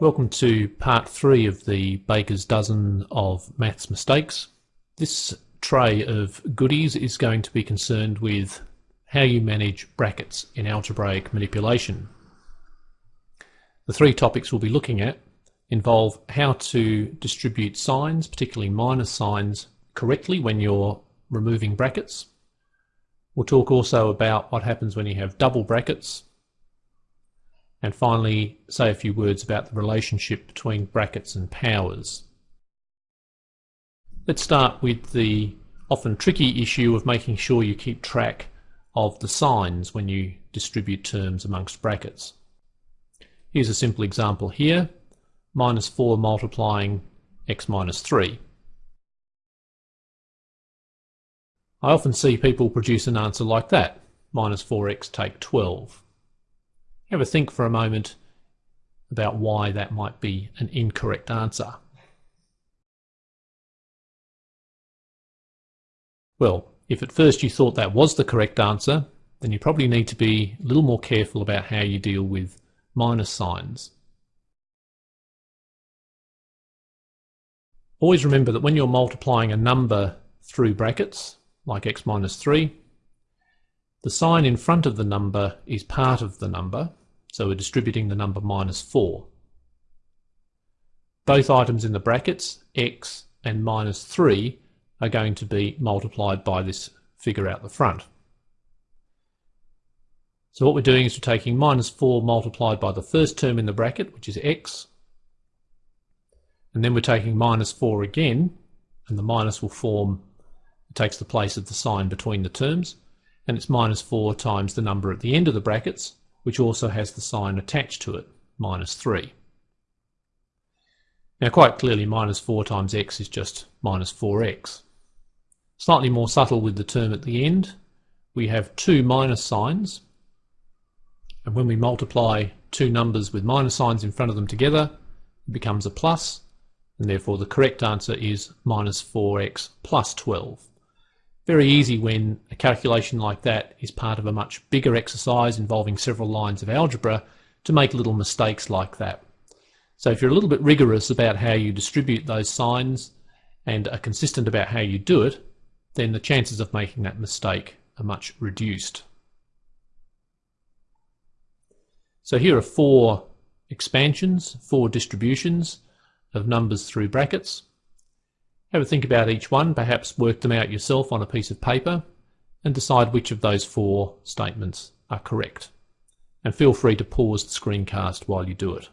Welcome to part three of the baker's dozen of maths mistakes. This tray of goodies is going to be concerned with how you manage brackets in algebraic manipulation. The three topics we'll be looking at involve how to distribute signs, particularly minus signs, correctly when you're removing brackets. We'll talk also about what happens when you have double brackets, and finally say a few words about the relationship between brackets and powers. Let's start with the often tricky issue of making sure you keep track of the signs when you distribute terms amongst brackets. Here's a simple example here, minus 4 multiplying x minus 3. I often see people produce an answer like that, minus 4x take 12. Have a think for a moment about why that might be an incorrect answer. Well, if at first you thought that was the correct answer, then you probably need to be a little more careful about how you deal with minus signs. Always remember that when you're multiplying a number through brackets, like x minus 3, the sign in front of the number is part of the number, so we're distributing the number minus 4. Both items in the brackets, x and minus 3, are going to be multiplied by this figure out the front. So what we're doing is we're taking minus 4 multiplied by the first term in the bracket, which is x, and then we're taking minus 4 again, and the minus will form, it takes the place of the sign between the terms, and it's minus 4 times the number at the end of the brackets, which also has the sign attached to it, minus 3. Now quite clearly minus 4 times x is just minus 4x. Slightly more subtle with the term at the end, we have two minus signs, and when we multiply two numbers with minus signs in front of them together, it becomes a plus, and therefore the correct answer is minus 4x plus 12. Very easy when a calculation like that is part of a much bigger exercise involving several lines of algebra to make little mistakes like that. So if you're a little bit rigorous about how you distribute those signs and are consistent about how you do it, then the chances of making that mistake are much reduced. So here are four expansions, four distributions of numbers through brackets. Have a think about each one, perhaps work them out yourself on a piece of paper and decide which of those four statements are correct. And feel free to pause the screencast while you do it.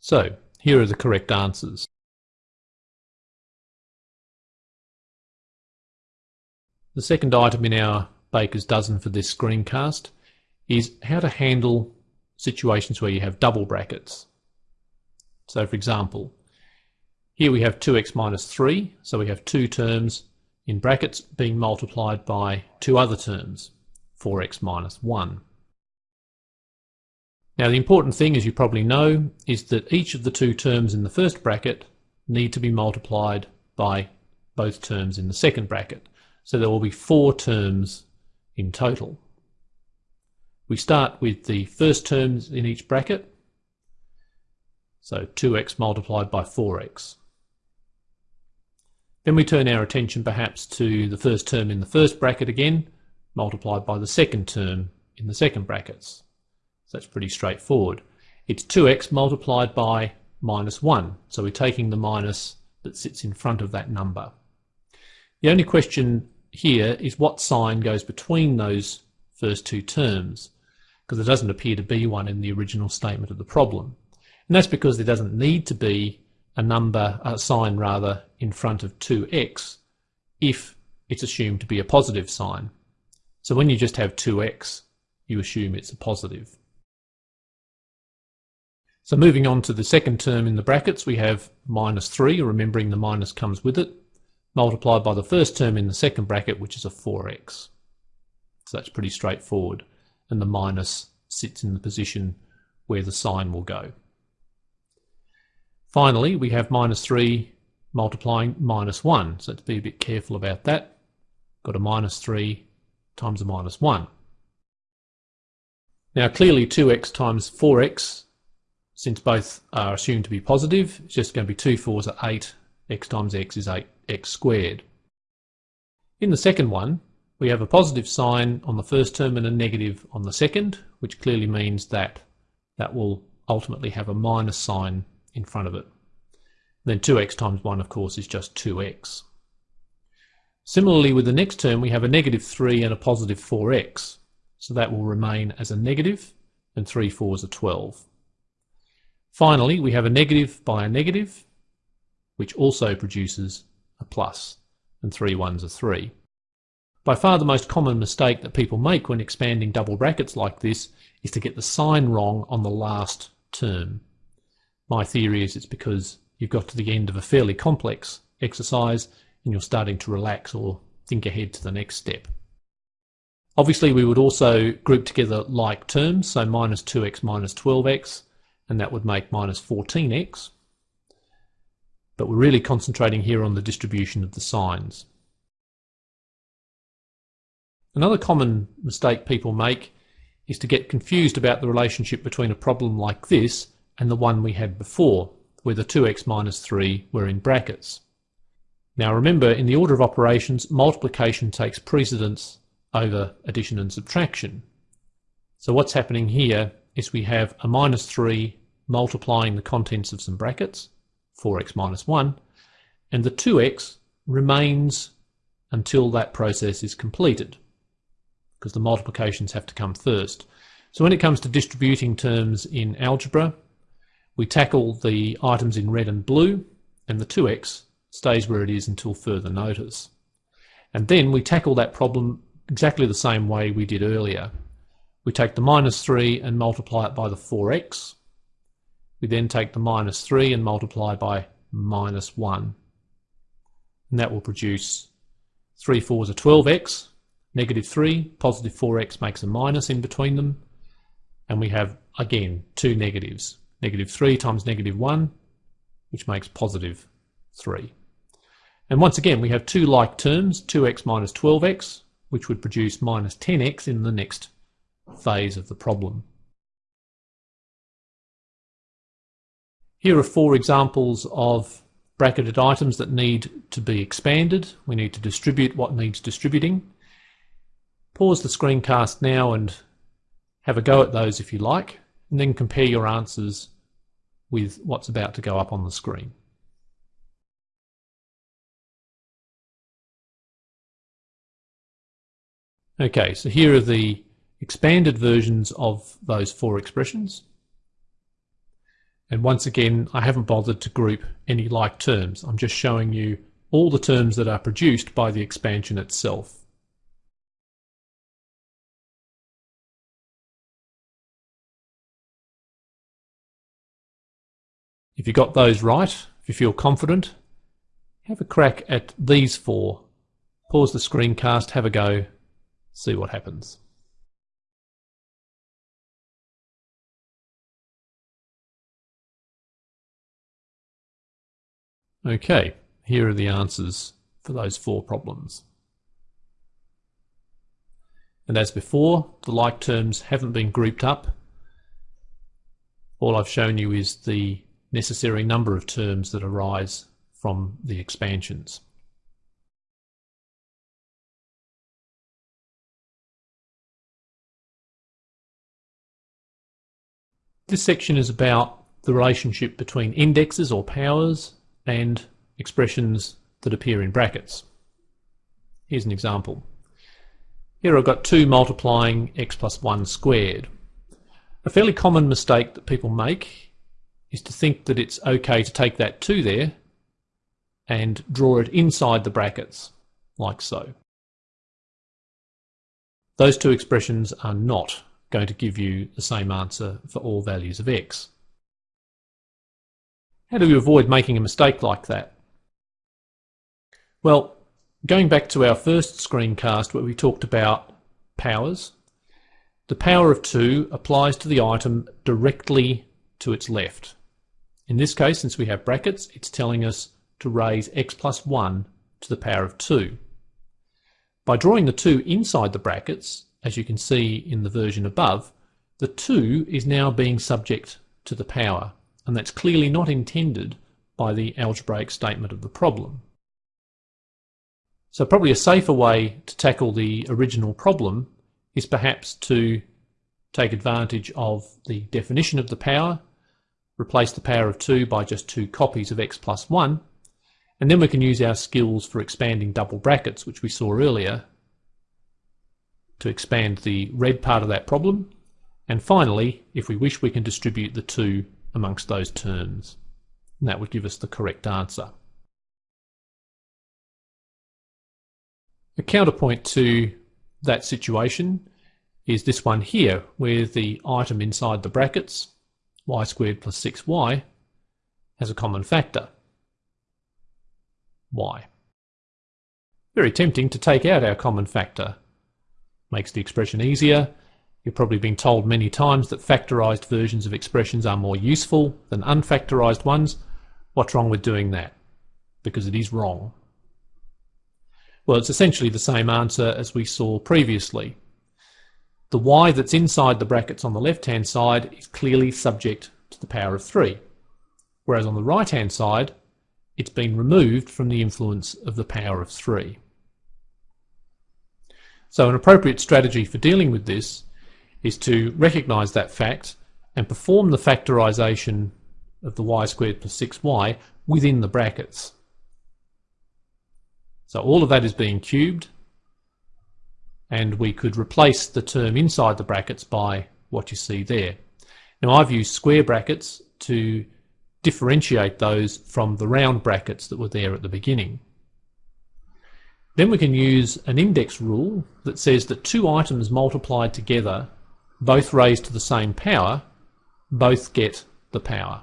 So, here are the correct answers. The second item in our baker's dozen for this screencast is how to handle situations where you have double brackets. So for example, here we have 2x minus 3, so we have two terms in brackets being multiplied by two other terms, 4x minus 1. Now the important thing, as you probably know, is that each of the two terms in the first bracket need to be multiplied by both terms in the second bracket. So there will be four terms in total. We start with the first terms in each bracket. So 2x multiplied by 4x. Then we turn our attention perhaps to the first term in the first bracket again, multiplied by the second term in the second brackets. So that's pretty straightforward. It's 2x multiplied by minus 1. So we're taking the minus that sits in front of that number. The only question here is what sign goes between those first two terms, because there doesn't appear to be one in the original statement of the problem. And that's because there doesn't need to be a number, a sign rather, in front of 2x if it's assumed to be a positive sign. So when you just have 2x, you assume it's a positive. So moving on to the second term in the brackets, we have minus 3, remembering the minus comes with it multiplied by the first term in the second bracket, which is a 4x. So that's pretty straightforward. And the minus sits in the position where the sign will go. Finally, we have minus 3 multiplying minus 1. So let's be a bit careful about that. Got a minus 3 times a minus 1. Now clearly 2x times 4x, since both are assumed to be positive, it's just going to be 2 4s are 8, x times x is 8x squared. In the second one, we have a positive sign on the first term and a negative on the second, which clearly means that that will ultimately have a minus sign in front of it. Then 2x times 1, of course, is just 2x. Similarly, with the next term, we have a negative 3 and a positive 4x. So that will remain as a negative, and 3 4s are 12. Finally, we have a negative by a negative, which also produces a plus, and 3 1s are 3. By far the most common mistake that people make when expanding double brackets like this is to get the sign wrong on the last term. My theory is it's because you've got to the end of a fairly complex exercise and you're starting to relax or think ahead to the next step. Obviously we would also group together like terms, so minus 2x minus 12x, and that would make minus 14x. But we're really concentrating here on the distribution of the signs. Another common mistake people make is to get confused about the relationship between a problem like this and the one we had before, where the 2x minus 3 were in brackets. Now remember, in the order of operations, multiplication takes precedence over addition and subtraction. So what's happening here is we have a minus 3 multiplying the contents of some brackets, 4x minus 1, and the 2x remains until that process is completed because the multiplications have to come first. So when it comes to distributing terms in algebra, we tackle the items in red and blue, and the 2x stays where it is until further notice. And then we tackle that problem exactly the same way we did earlier. We take the minus 3 and multiply it by the 4x. We then take the minus 3 and multiply by minus 1. And that will produce 3 4s are 12x, negative 3, positive 4x makes a minus in between them, and we have, again, two negatives. Negative 3 times negative 1, which makes positive 3. And once again, we have two like terms, 2x minus 12x, which would produce minus 10x in the next phase of the problem. Here are four examples of bracketed items that need to be expanded. We need to distribute what needs distributing. Pause the screencast now and have a go at those if you like, and then compare your answers with what's about to go up on the screen. Okay, so here are the expanded versions of those four expressions. And once again, I haven't bothered to group any like terms. I'm just showing you all the terms that are produced by the expansion itself. If you got those right, if you feel confident, have a crack at these four. Pause the screencast, have a go, see what happens. Okay, here are the answers for those four problems. And as before, the like terms haven't been grouped up. All I've shown you is the necessary number of terms that arise from the expansions. This section is about the relationship between indexes or powers and expressions that appear in brackets. Here's an example. Here I've got 2 multiplying x plus 1 squared. A fairly common mistake that people make is to think that it's okay to take that 2 there and draw it inside the brackets, like so. Those two expressions are not going to give you the same answer for all values of x. How do we avoid making a mistake like that? Well, going back to our first screencast where we talked about powers, the power of 2 applies to the item directly to its left. In this case, since we have brackets, it's telling us to raise x plus 1 to the power of 2. By drawing the 2 inside the brackets, as you can see in the version above, the 2 is now being subject to the power, and that's clearly not intended by the algebraic statement of the problem. So probably a safer way to tackle the original problem is perhaps to take advantage of the definition of the power, replace the power of 2 by just two copies of x plus 1, and then we can use our skills for expanding double brackets, which we saw earlier, to expand the red part of that problem. And finally, if we wish, we can distribute the 2 amongst those terms. And that would give us the correct answer. A counterpoint to that situation is this one here, where the item inside the brackets, y squared plus 6y, has a common factor, y. Very tempting to take out our common factor. Makes the expression easier. You've probably been told many times that factorised versions of expressions are more useful than unfactorised ones. What's wrong with doing that? Because it is wrong. Well, it's essentially the same answer as we saw previously. The y that's inside the brackets on the left-hand side is clearly subject to the power of 3, whereas on the right-hand side, it's been removed from the influence of the power of 3. So an appropriate strategy for dealing with this is to recognise that fact and perform the factorisation of the y squared plus 6y within the brackets. So all of that is being cubed and we could replace the term inside the brackets by what you see there. Now I've used square brackets to differentiate those from the round brackets that were there at the beginning. Then we can use an index rule that says that two items multiplied together, both raised to the same power, both get the power.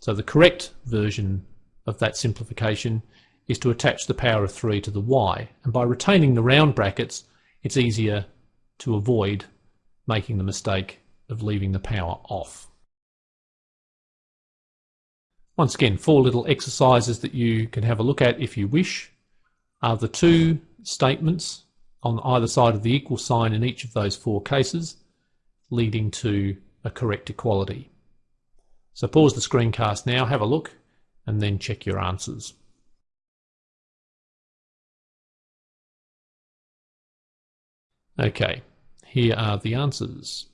So the correct version of that simplification is to attach the power of 3 to the y. And by retaining the round brackets, it's easier to avoid making the mistake of leaving the power off. Once again, four little exercises that you can have a look at if you wish are the two statements on either side of the equal sign in each of those four cases, leading to a correct equality. So pause the screencast now, have a look, and then check your answers. Okay, here are the answers.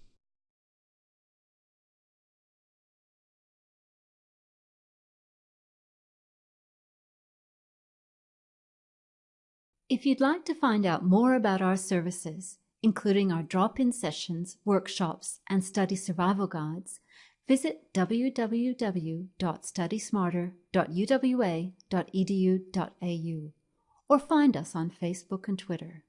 If you'd like to find out more about our services, including our drop-in sessions, workshops, and study survival guides, visit www.studysmarter.uwa.edu.au or find us on Facebook and Twitter.